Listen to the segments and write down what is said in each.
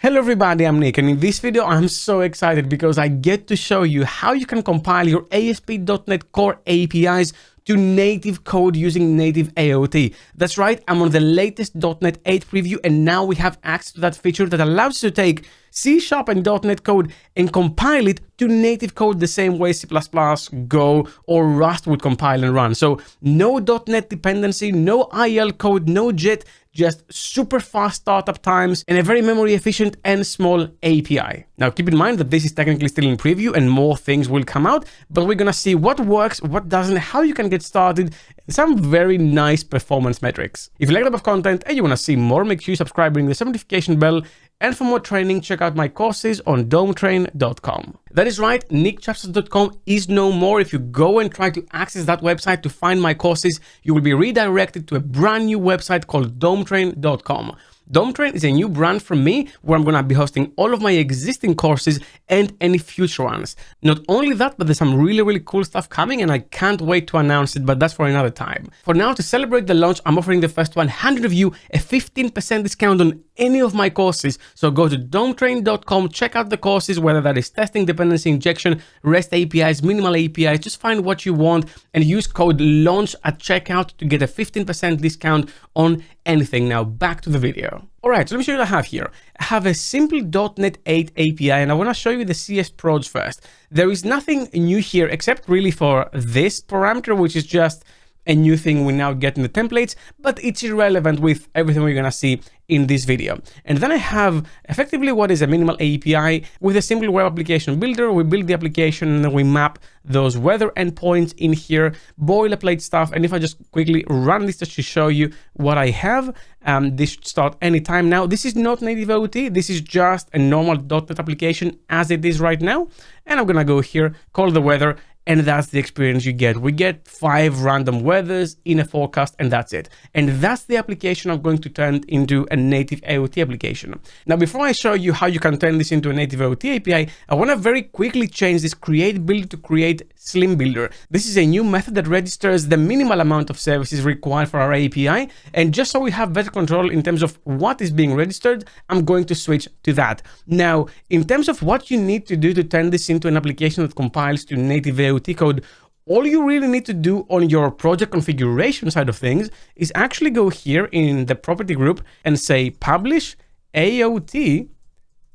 Hello everybody, I'm Nick and in this video I'm so excited because I get to show you how you can compile your ASP.NET Core APIs to native code using native AOT. That's right, I'm on the latest .NET 8 preview and now we have access to that feature that allows you to take C Sharp and .NET code and compile it to native code the same way C++, Go, or Rust would compile and run. So no .NET dependency, no IL code, no JIT, just super fast startup times and a very memory efficient and small API. Now keep in mind that this is technically still in preview and more things will come out, but we're gonna see what works, what doesn't, how you can get started, some very nice performance metrics. If you like that of content and you wanna see more, make sure you subscribe, ring the notification bell, and for more training, check out my courses on dometrain.com. That is right, nickchapsas.com is no more. If you go and try to access that website to find my courses, you will be redirected to a brand new website called dometrain.com. DomeTrain is a new brand from me where I'm going to be hosting all of my existing courses and any future ones. Not only that, but there's some really, really cool stuff coming and I can't wait to announce it, but that's for another time. For now, to celebrate the launch, I'm offering the first 100 of you a 15% discount on any of my courses. So go to dometrain.com, check out the courses, whether that is testing, dependency injection, REST APIs, minimal APIs, just find what you want and use code LAUNCH at checkout to get a 15% discount on anything. Now back to the video. All right, so let me show you what I have here. I have a simple .NET 8 API and I want to show you the CS Proj first. There is nothing new here except really for this parameter, which is just a new thing we now get in the templates, but it's irrelevant with everything we're gonna see in this video. And then I have effectively what is a minimal API with a simple web application builder. We build the application and then we map those weather endpoints in here, boilerplate stuff. And if I just quickly run this just to show you what I have, um, this should start anytime now. This is not native AOT. This is just a normal .NET application as it is right now. And I'm gonna go here, call the weather, and that's the experience you get. We get five random weathers in a forecast and that's it. And that's the application I'm going to turn into a native AOT application. Now, before I show you how you can turn this into a native AOT API, I want to very quickly change this create builder to create slim builder. This is a new method that registers the minimal amount of services required for our API. And just so we have better control in terms of what is being registered, I'm going to switch to that. Now, in terms of what you need to do to turn this into an application that compiles to native AOT AOT code, all you really need to do on your project configuration side of things is actually go here in the property group and say publish AOT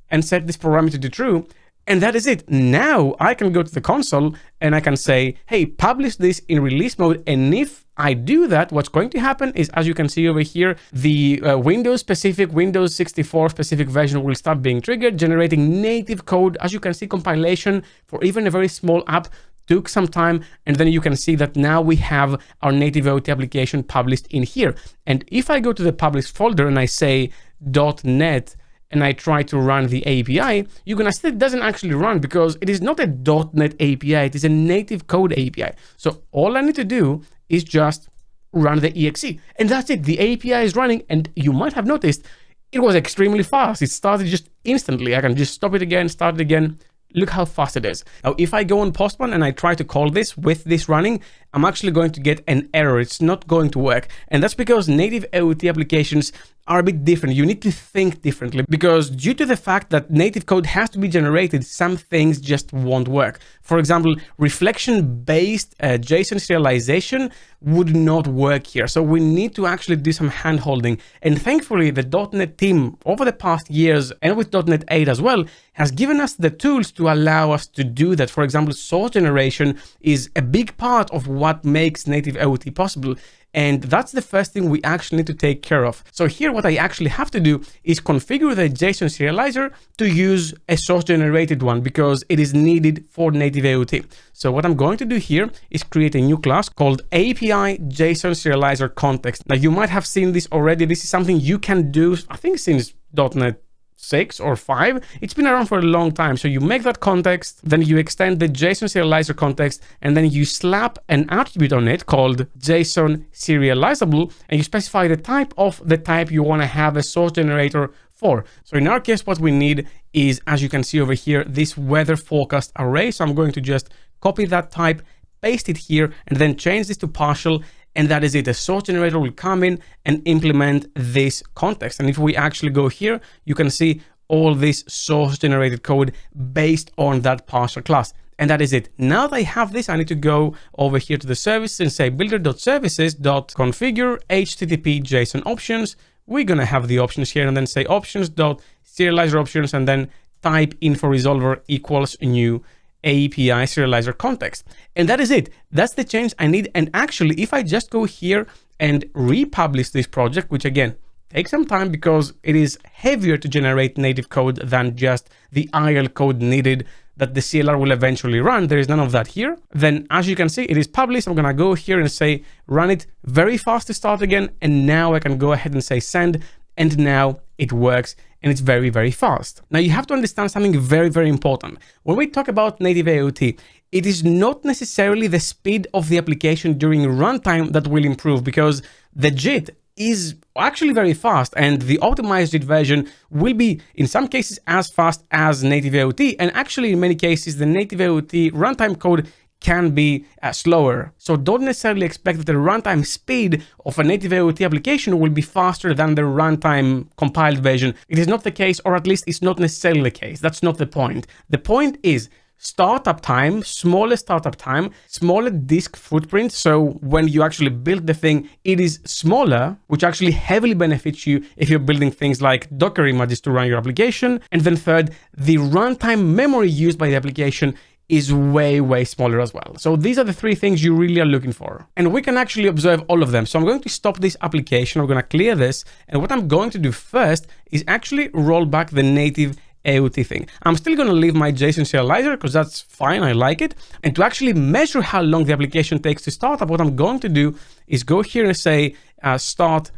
and set this parameter to true. And that is it. Now I can go to the console and I can say, hey, publish this in release mode. And if I do that, what's going to happen is, as you can see over here, the uh, Windows specific, Windows 64 specific version will start being triggered, generating native code. As you can see, compilation for even a very small app took some time and then you can see that now we have our native AOT application published in here. And if I go to the published folder and I say .NET and I try to run the API, you're gonna see it doesn't actually run because it is not a .NET API, it is a native code API. So all I need to do is just run the exe and that's it. The API is running and you might have noticed it was extremely fast. It started just instantly. I can just stop it again, start it again, Look how fast it is. Now, if I go on Postman and I try to call this with this running, I'm actually going to get an error. It's not going to work. And that's because native AOT applications are a bit different. You need to think differently because due to the fact that native code has to be generated, some things just won't work. For example, reflection-based uh, JSON serialization would not work here. So we need to actually do some handholding. And thankfully, the .NET team over the past years and with .NET 8 as well has given us the tools to allow us to do that. For example, source generation is a big part of what makes native AOT possible. And that's the first thing we actually need to take care of. So here, what I actually have to do is configure the JSON serializer to use a source generated one because it is needed for native AOT. So what I'm going to do here is create a new class called API JSON serializer context. Now you might have seen this already. This is something you can do, I think since .NET six or five, it's been around for a long time. So you make that context, then you extend the JSON serializer context, and then you slap an attribute on it called JSON serializable, and you specify the type of the type you want to have a source generator for. So in our case, what we need is, as you can see over here, this weather forecast array. So I'm going to just copy that type, paste it here, and then change this to partial and that is it. The source generator will come in and implement this context. And if we actually go here, you can see all this source generated code based on that parser class. And that is it. Now that I have this, I need to go over here to the service and say builder.services.configure HTTP JSON options. We're going to have the options here and then say options.serializer options and then type info resolver equals new API serializer context. And that is it. That's the change I need. And actually, if I just go here and republish this project, which again, takes some time because it is heavier to generate native code than just the IL code needed that the CLR will eventually run. There is none of that here. Then as you can see, it is published. I'm going to go here and say, run it very fast to start again. And now I can go ahead and say send. And now it works and it's very, very fast. Now you have to understand something very, very important. When we talk about native AOT, it is not necessarily the speed of the application during runtime that will improve because the JIT is actually very fast and the optimized JIT version will be in some cases as fast as native AOT and actually in many cases the native AOT runtime code can be uh, slower. So don't necessarily expect that the runtime speed of a native AOT application will be faster than the runtime compiled version. It is not the case, or at least it's not necessarily the case. That's not the point. The point is startup time, smaller startup time, smaller disk footprint. So when you actually build the thing, it is smaller, which actually heavily benefits you if you're building things like Docker images to run your application. And then third, the runtime memory used by the application is way, way smaller as well. So these are the three things you really are looking for. And we can actually observe all of them. So I'm going to stop this application. I'm going to clear this. And what I'm going to do first is actually roll back the native AOT thing. I'm still going to leave my JSON serializer because that's fine. I like it. And to actually measure how long the application takes to start up, what I'm going to do is go here and say uh, start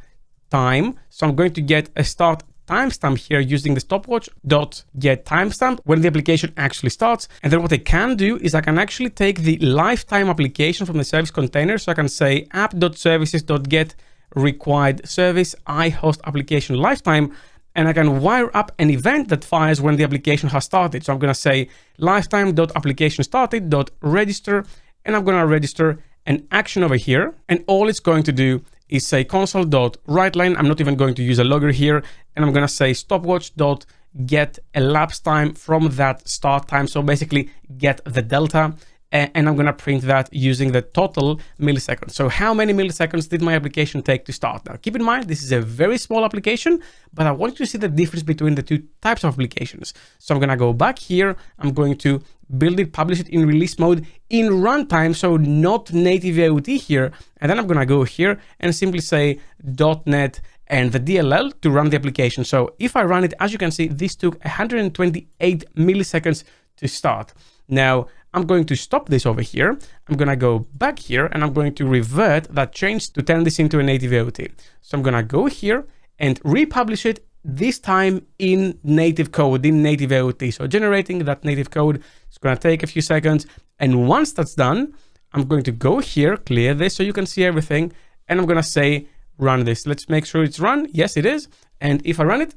time. So I'm going to get a start timestamp here using the stopwatch dot get timestamp when the application actually starts. And then what I can do is I can actually take the lifetime application from the service container. So I can say app.services.get required service I host application lifetime and I can wire up an event that fires when the application has started. So I'm going to say lifetime.application started.register, and I'm going to register an action over here. And all it's going to do is say console.writeLine. I'm not even going to use a logger here. And I'm going to say stopwatch.get elapsed time from that start time. So basically get the delta and I'm going to print that using the total milliseconds. So how many milliseconds did my application take to start? Now, keep in mind, this is a very small application, but I want you to see the difference between the two types of applications. So I'm going to go back here. I'm going to build it, publish it in release mode in runtime, so not native AOT here. And then I'm going to go here and simply say .NET and the DLL to run the application. So if I run it, as you can see, this took 128 milliseconds to start. Now, I'm going to stop this over here. I'm going to go back here and I'm going to revert that change to turn this into a native AOT. So I'm going to go here and republish it this time in native code, in native AOT. So generating that native code is going to take a few seconds. And once that's done, I'm going to go here, clear this so you can see everything. And I'm going to say, run this. Let's make sure it's run. Yes, it is. And if I run it,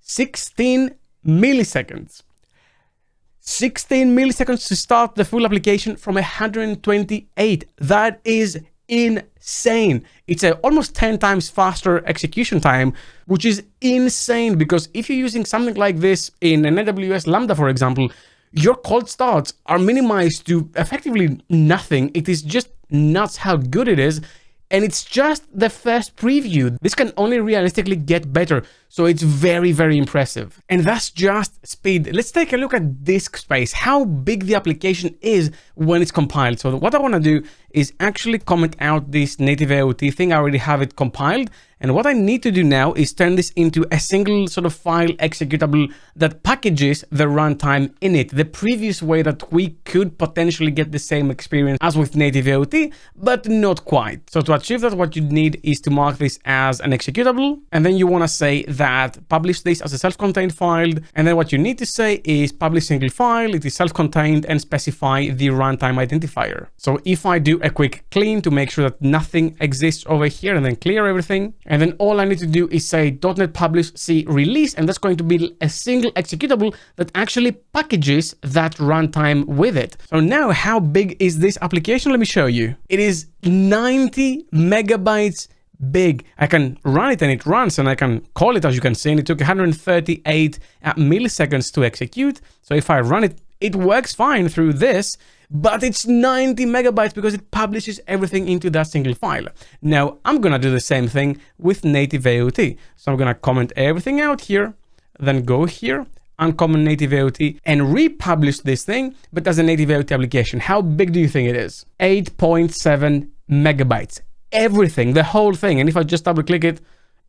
16 milliseconds. 16 milliseconds to start the full application from 128. That is insane. It's a almost 10 times faster execution time, which is insane because if you're using something like this in an AWS Lambda, for example, your cold starts are minimized to effectively nothing. It is just nuts how good it is and it's just the first preview. This can only realistically get better, so it's very, very impressive. And that's just speed. Let's take a look at disk space, how big the application is when it's compiled. So what I want to do is actually comment out this native AOT thing. I already have it compiled, and what I need to do now is turn this into a single sort of file executable that packages the runtime in it, the previous way that we could potentially get the same experience as with native AOT, but not quite. So to achieve that, what you need is to mark this as an executable, and then you want to say that publish this as a self-contained file, and then what you need to say is publish single file, it is self-contained, and specify the runtime identifier. So if I do a quick clean to make sure that nothing exists over here and then clear everything, and then all I need to do is say .NET publish C release, and that's going to be a single executable that actually packages that runtime with it. So now how big is this application? Let me show you. It is 90 megabytes big. I can run it and it runs and I can call it as you can see and it took 138 uh, milliseconds to execute. So if I run it, it works fine through this, but it's 90 megabytes because it publishes everything into that single file. Now I'm gonna do the same thing with native AOT. So I'm gonna comment everything out here, then go here uncommon native AOT and republish this thing, but as a native AOT application. How big do you think it is? 8.7 megabytes. Everything, the whole thing. And if I just double click it,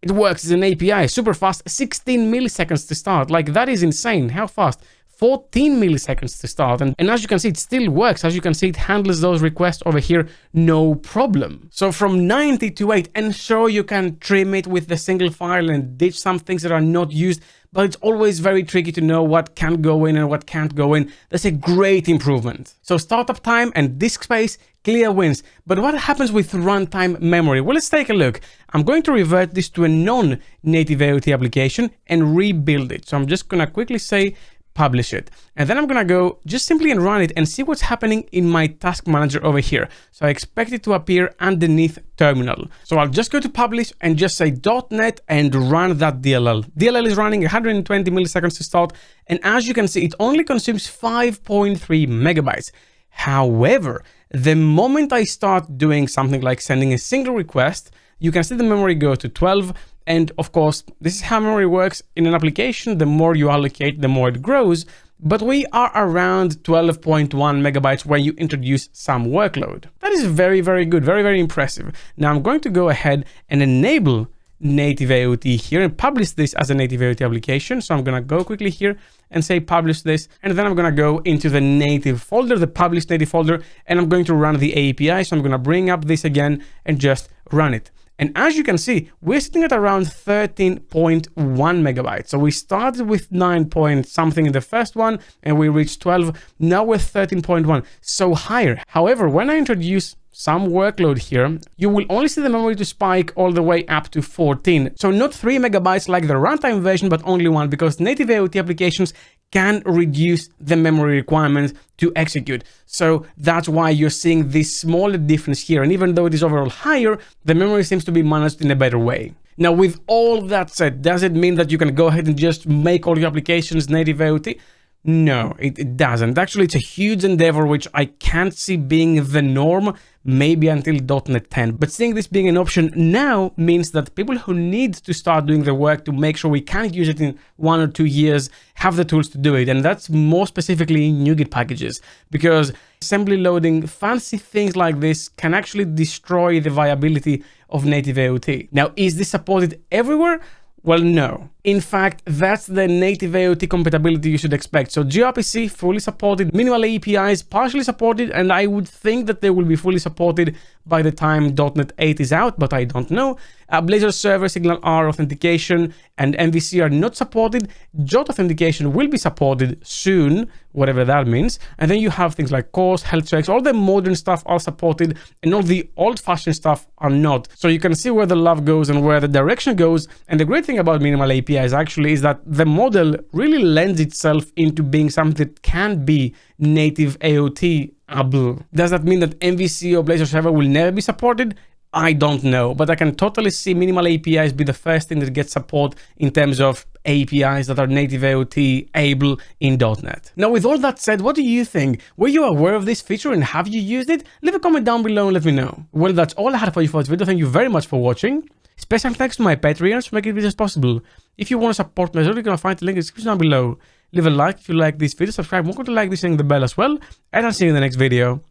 it works. It's an API, super fast, 16 milliseconds to start. Like that is insane. How fast? 14 milliseconds to start. And, and as you can see, it still works. As you can see, it handles those requests over here, no problem. So from 90 to 8, and sure, you can trim it with the single file and ditch some things that are not used, but it's always very tricky to know what can go in and what can't go in. That's a great improvement. So startup time and disk space, clear wins. But what happens with runtime memory? Well, let's take a look. I'm going to revert this to a non-native AOT application and rebuild it. So I'm just going to quickly say publish it. And then I'm gonna go just simply and run it and see what's happening in my task manager over here. So I expect it to appear underneath terminal. So I'll just go to publish and just say .NET and run that DLL. DLL is running 120 milliseconds to start. And as you can see, it only consumes 5.3 megabytes. However, the moment I start doing something like sending a single request, you can see the memory go to 12 and of course, this is how memory works in an application. The more you allocate, the more it grows. But we are around 12.1 megabytes when you introduce some workload. That is very, very good. Very, very impressive. Now I'm going to go ahead and enable native AOT here and publish this as a native AOT application. So I'm going to go quickly here and say publish this. And then I'm going to go into the native folder, the publish native folder, and I'm going to run the API. So I'm going to bring up this again and just run it. And as you can see, we're sitting at around 13.1 megabytes. So we started with 9 point something in the first one and we reached 12. Now we're 13.1, so higher. However, when I introduce some workload here, you will only see the memory to spike all the way up to 14. So not 3 megabytes like the runtime version, but only one because native AOT applications can reduce the memory requirements to execute. So that's why you're seeing this smaller difference here. And even though it is overall higher, the memory seems to be managed in a better way. Now, with all that said, does it mean that you can go ahead and just make all your applications native AOT? No, it, it, doesn't. Actually, it's a huge endeavor which I can't see being the norm, maybe until .NET 10. But seeing this being an option now means that people who need to start doing the work to make sure we can use it in one or two years have the tools to do it. And that's more specifically in NuGet packages, because assembly loading fancy things like this can actually destroy the viability of native AOT. Now, is this supported everywhere? Well, no. In fact, that's the native AOT compatibility you should expect. So gRPC fully supported, minimal APIs partially supported, and I would think that they will be fully supported by the time .NET 8 is out, but I don't know. Uh, Blazor Server, SignalR authentication, and MVC are not supported. JWT authentication will be supported soon, whatever that means. And then you have things like CORS, health checks, all the modern stuff are supported, and all the old-fashioned stuff are not. So you can see where the love goes and where the direction goes. And the great thing about minimal APIs actually is that the model really lends itself into being something that can be native AOT able. Does that mean that MVC or Blazor server will never be supported? I don't know, but I can totally see minimal APIs be the first thing that gets support in terms of APIs that are native AOT able in .NET. Now, with all that said, what do you think? Were you aware of this feature and have you used it? Leave a comment down below and let me know. Well, that's all I had for you for this video. Thank you very much for watching. Special thanks to my Patreons for making this possible. If you want to support me, you're going to find the link in the description down below. Leave a like if you like this video, subscribe, welcome to like this and the bell as well, and I'll see you in the next video.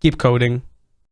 Keep coding.